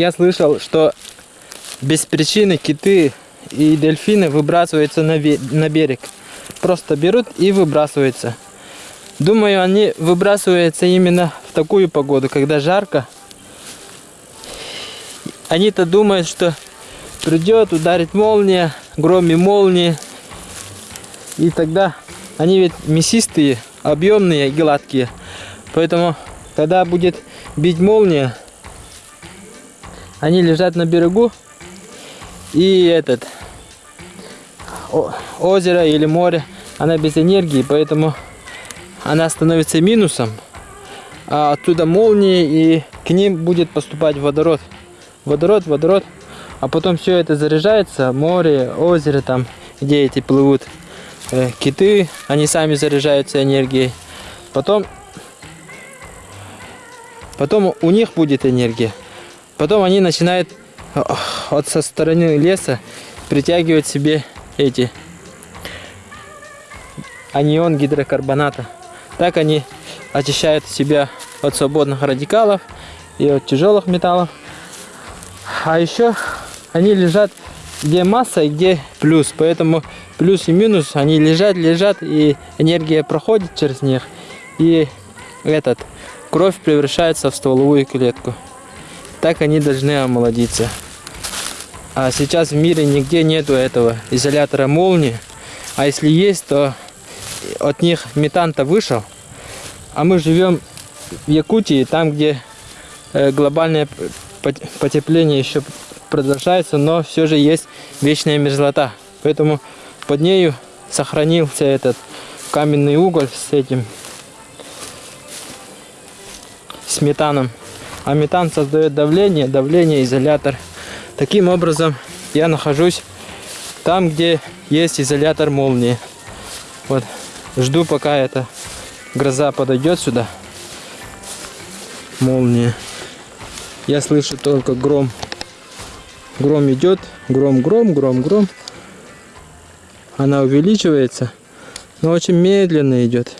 Я слышал, что без причины киты и дельфины выбрасываются на, берег. Просто берут и выбрасываются. Думаю, они выбрасываются именно в такую погоду, когда жарко. Они-то думают, что придет, ударит молния, гром и молнии. И тогда они ведь мясистые, объемные и гладкие. Поэтому, когда будет бить молния, они лежат на берегу и этот озеро или море, она без энергии, поэтому она становится минусом, а оттуда молнии и к ним будет поступать водород. Водород, водород, а потом все это заряжается, море, озеро там, где эти плывут э, киты, они сами заряжаются энергией. Потом, потом у них будет энергия. Потом они начинают э, от со стороны леса притягивать себе эти анион гидрокарбоната. Так они очищают себя от свободных радикалов и от тяжелых металлов. А еще они лежат где масса и где плюс. Поэтому плюс и минус, они лежат, лежат, и энергия проходит через них. И этот, кровь превращается в стволовую клетку. Так они должны омолодиться. А сейчас в мире нигде нету этого изолятора молнии. А если есть, то от них метан-то вышел. А мы живем в Якутии, там, где э, глобальное потепление еще продолжается, но все же есть вечная мерзлота. Поэтому под нею сохранился этот каменный уголь с этим с метаном. А метан создает давление, давление, изолятор. Таким образом, я нахожусь там, где есть изолятор молнии. Вот, жду, пока эта гроза подойдет сюда. Молния. Я слышу только гром. Гром идет, гром, гром, гром, гром. Она увеличивается, но очень медленно идет.